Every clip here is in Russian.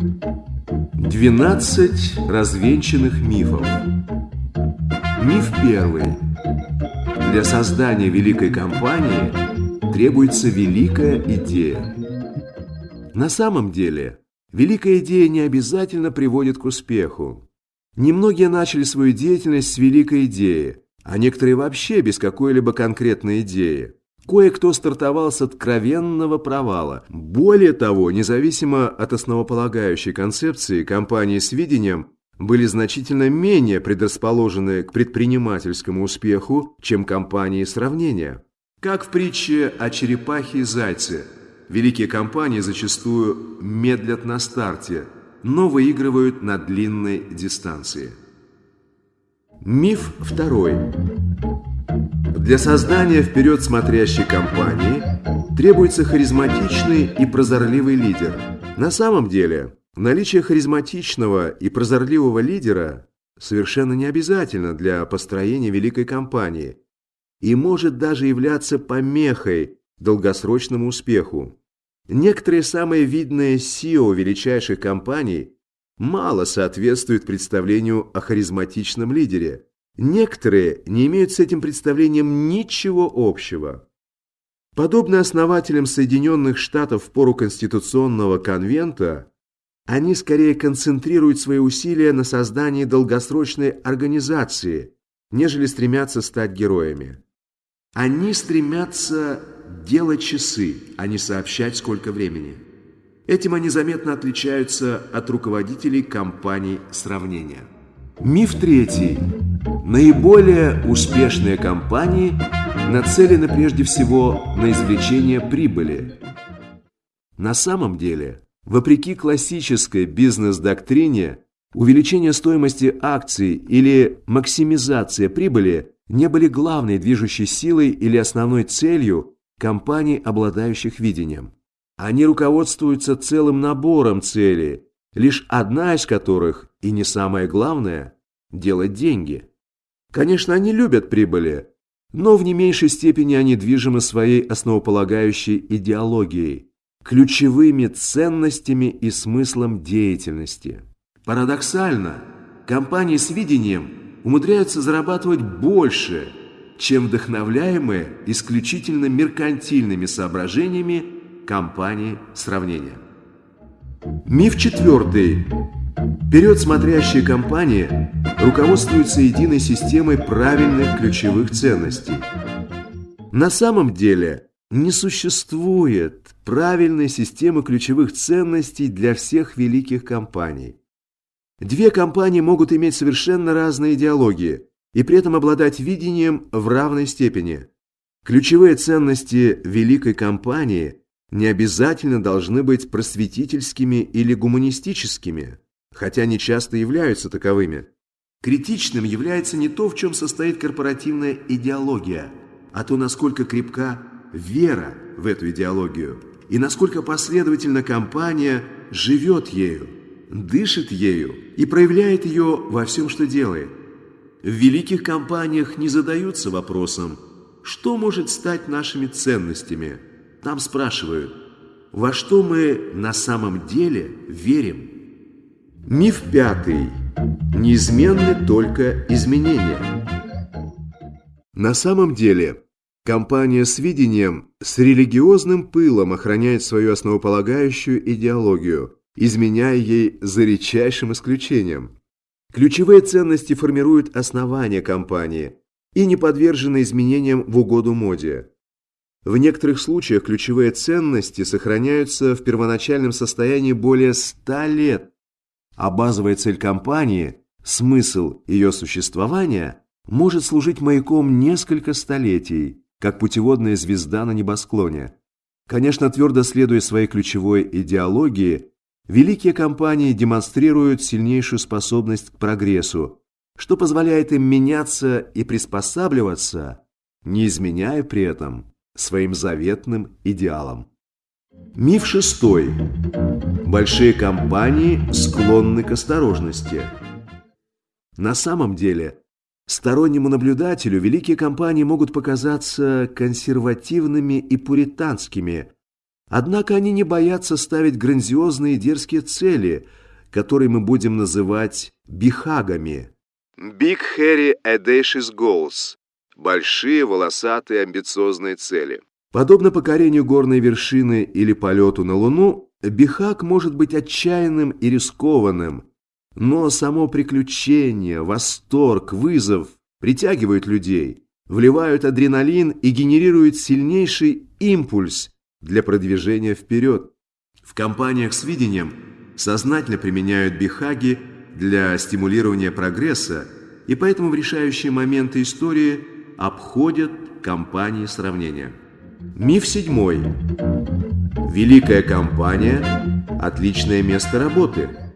12 развенчанных мифов. Миф первый. Для создания великой компании требуется великая идея. На самом деле, великая идея не обязательно приводит к успеху. Немногие начали свою деятельность с великой идеи, а некоторые вообще без какой-либо конкретной идеи. Кое-кто стартовал с откровенного провала. Более того, независимо от основополагающей концепции, компании с видением были значительно менее предрасположены к предпринимательскому успеху, чем компании сравнения. Как в притче о черепахе и зайце, великие компании зачастую медлят на старте, но выигрывают на длинной дистанции. Миф второй. Для создания вперед смотрящей компании требуется харизматичный и прозорливый лидер. На самом деле, наличие харизматичного и прозорливого лидера совершенно не обязательно для построения великой компании и может даже являться помехой долгосрочному успеху. Некоторые самые видные SEO величайших компаний мало соответствуют представлению о харизматичном лидере – Некоторые не имеют с этим представлением ничего общего. Подобно основателям Соединенных Штатов в пору Конституционного конвента, они скорее концентрируют свои усилия на создании долгосрочной организации, нежели стремятся стать героями. Они стремятся делать часы, а не сообщать, сколько времени. Этим они заметно отличаются от руководителей компаний сравнения. Миф третий. Наиболее успешные компании нацелены прежде всего на извлечение прибыли. На самом деле, вопреки классической бизнес-доктрине, увеличение стоимости акций или максимизация прибыли не были главной движущей силой или основной целью компаний, обладающих видением. Они руководствуются целым набором целей, лишь одна из которых, и не самое главное, делать деньги. Конечно, они любят прибыли, но в не меньшей степени они движимы своей основополагающей идеологией, ключевыми ценностями и смыслом деятельности. Парадоксально, компании с видением умудряются зарабатывать больше, чем вдохновляемые исключительно меркантильными соображениями компании сравнения. Миф четвертый. Вперед смотрящие компании руководствуются единой системой правильных ключевых ценностей. На самом деле не существует правильной системы ключевых ценностей для всех великих компаний. Две компании могут иметь совершенно разные идеологии и при этом обладать видением в равной степени. Ключевые ценности великой компании не обязательно должны быть просветительскими или гуманистическими, хотя они часто являются таковыми. Критичным является не то, в чем состоит корпоративная идеология, а то, насколько крепка вера в эту идеологию и насколько последовательно компания живет ею, дышит ею и проявляет ее во всем, что делает. В великих компаниях не задаются вопросом, что может стать нашими ценностями – там спрашивают, во что мы на самом деле верим? Миф пятый. Неизменны только изменения. На самом деле, компания с видением с религиозным пылом охраняет свою основополагающую идеологию, изменяя ей за редчайшим исключением. Ключевые ценности формируют основания компании и не подвержены изменениям в угоду моде. В некоторых случаях ключевые ценности сохраняются в первоначальном состоянии более ста лет, а базовая цель компании, смысл ее существования, может служить маяком несколько столетий, как путеводная звезда на небосклоне. Конечно, твердо следуя своей ключевой идеологии, великие компании демонстрируют сильнейшую способность к прогрессу, что позволяет им меняться и приспосабливаться, не изменяя при этом своим заветным идеалам. Миф шестой. Большие компании склонны к осторожности. На самом деле, стороннему наблюдателю великие компании могут показаться консервативными и пуританскими, Однако они не боятся ставить грандиозные дерзкие цели, которые мы будем называть бихагами. Big Hairy Audacious Goals – большие волосатые амбициозные цели. Подобно покорению горной вершины или полету на Луну, бихаг может быть отчаянным и рискованным, но само приключение, восторг, вызов притягивают людей, вливают адреналин и генерируют сильнейший импульс для продвижения вперед. В компаниях с видением сознательно применяют бихаги для стимулирования прогресса и поэтому в решающие моменты истории обходят компании сравнения. Миф седьмой. Великая компания – отличное место работы.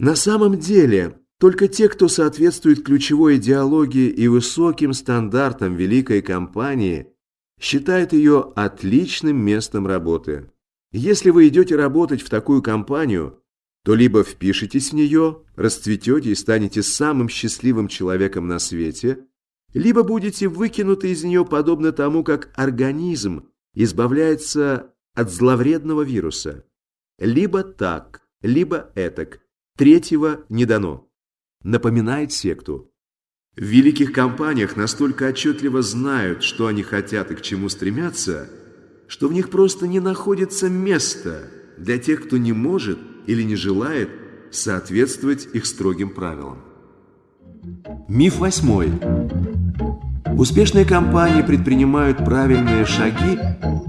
На самом деле, только те, кто соответствует ключевой идеологии и высоким стандартам великой компании, считают ее отличным местом работы. Если вы идете работать в такую компанию, то либо впишетесь в нее, расцветете и станете самым счастливым человеком на свете, либо будете выкинуты из нее подобно тому, как организм избавляется от зловредного вируса. Либо так, либо этак. Третьего не дано. Напоминает секту. В великих компаниях настолько отчетливо знают, что они хотят и к чему стремятся, что в них просто не находится места для тех, кто не может или не желает соответствовать их строгим правилам. Миф восьмой. Успешные компании предпринимают правильные шаги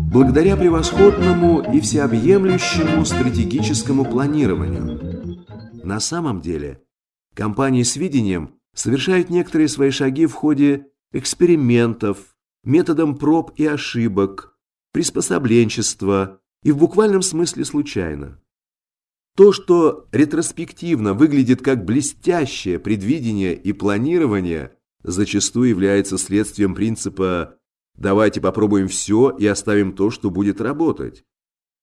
благодаря превосходному и всеобъемлющему стратегическому планированию. На самом деле, компании с видением совершают некоторые свои шаги в ходе экспериментов, методом проб и ошибок, приспособленчества и в буквальном смысле случайно. То, что ретроспективно выглядит как блестящее предвидение и планирование, зачастую является следствием принципа «давайте попробуем все и оставим то, что будет работать».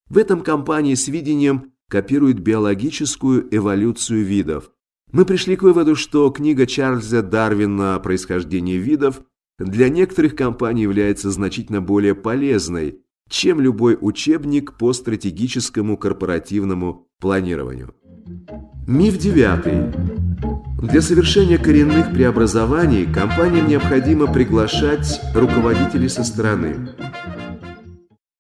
В этом компании с видением копирует биологическую эволюцию видов. Мы пришли к выводу, что книга Чарльза Дарвина о происхождении видов для некоторых компаний является значительно более полезной, чем любой учебник по стратегическому корпоративному планированию. Миф девятый. Для совершения коренных преобразований компаниям необходимо приглашать руководителей со стороны.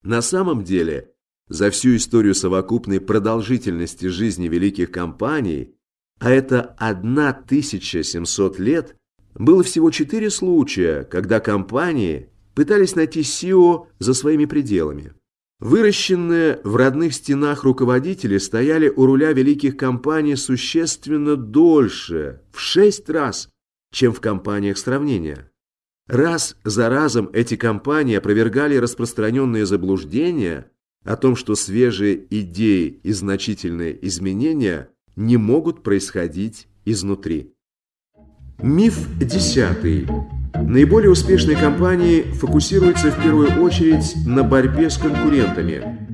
На самом деле, за всю историю совокупной продолжительности жизни великих компаний, а это 1700 лет, было всего четыре случая, когда компании пытались найти СИО за своими пределами. Выращенные в родных стенах руководители стояли у руля великих компаний существенно дольше, в шесть раз, чем в компаниях сравнения. Раз за разом эти компании опровергали распространенные заблуждения о том, что свежие идеи и значительные изменения не могут происходить изнутри. Миф десятый. Наиболее успешные компании фокусируются в первую очередь на борьбе с конкурентами.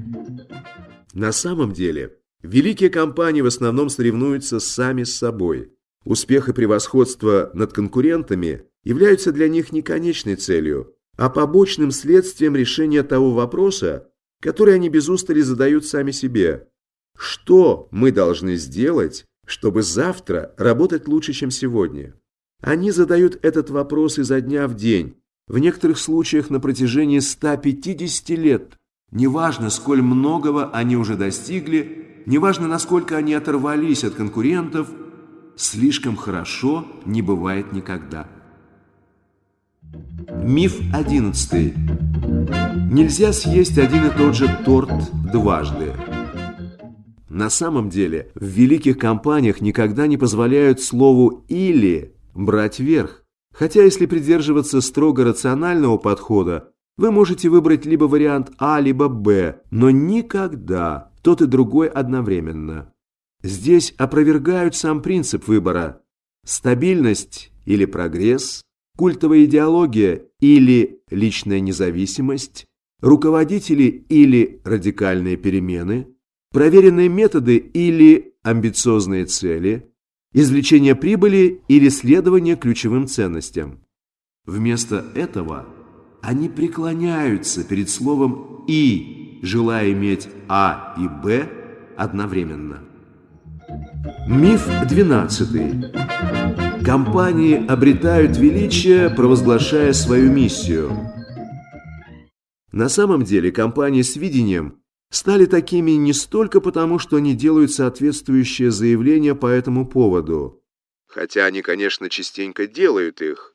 На самом деле, великие компании в основном соревнуются сами с собой. Успех и превосходство над конкурентами являются для них не конечной целью, а побочным следствием решения того вопроса, который они без устали задают сами себе. Что мы должны сделать, чтобы завтра работать лучше, чем сегодня? Они задают этот вопрос изо дня в день, в некоторых случаях на протяжении 150 лет. Неважно, сколь многого они уже достигли, неважно, насколько они оторвались от конкурентов, слишком хорошо не бывает никогда. Миф одиннадцатый. Нельзя съесть один и тот же торт дважды. На самом деле, в великих компаниях никогда не позволяют слову «или» брать верх. Хотя если придерживаться строго рационального подхода, вы можете выбрать либо вариант А, либо Б, но никогда тот и другой одновременно. Здесь опровергают сам принцип выбора. Стабильность или прогресс, культовая идеология или личная независимость, руководители или радикальные перемены, проверенные методы или амбициозные цели – извлечение прибыли или следование ключевым ценностям. Вместо этого они преклоняются перед словом «и», желая иметь А и Б одновременно. Миф 12. Компании обретают величие, провозглашая свою миссию. На самом деле компании с видением стали такими не столько потому, что они делают соответствующие заявления по этому поводу, хотя они, конечно, частенько делают их.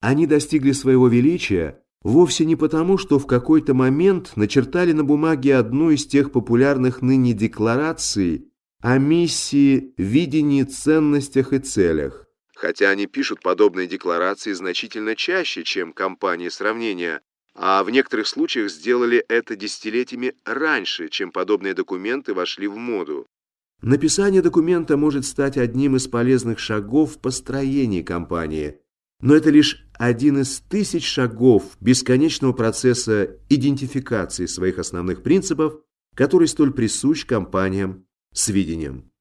Они достигли своего величия вовсе не потому, что в какой-то момент начертали на бумаге одну из тех популярных ныне деклараций о миссии, видении, ценностях и целях. Хотя они пишут подобные декларации значительно чаще, чем компании сравнения, а в некоторых случаях сделали это десятилетиями раньше, чем подобные документы вошли в моду. Написание документа может стать одним из полезных шагов в построении компании, но это лишь один из тысяч шагов бесконечного процесса идентификации своих основных принципов, который столь присущ компаниям с видением.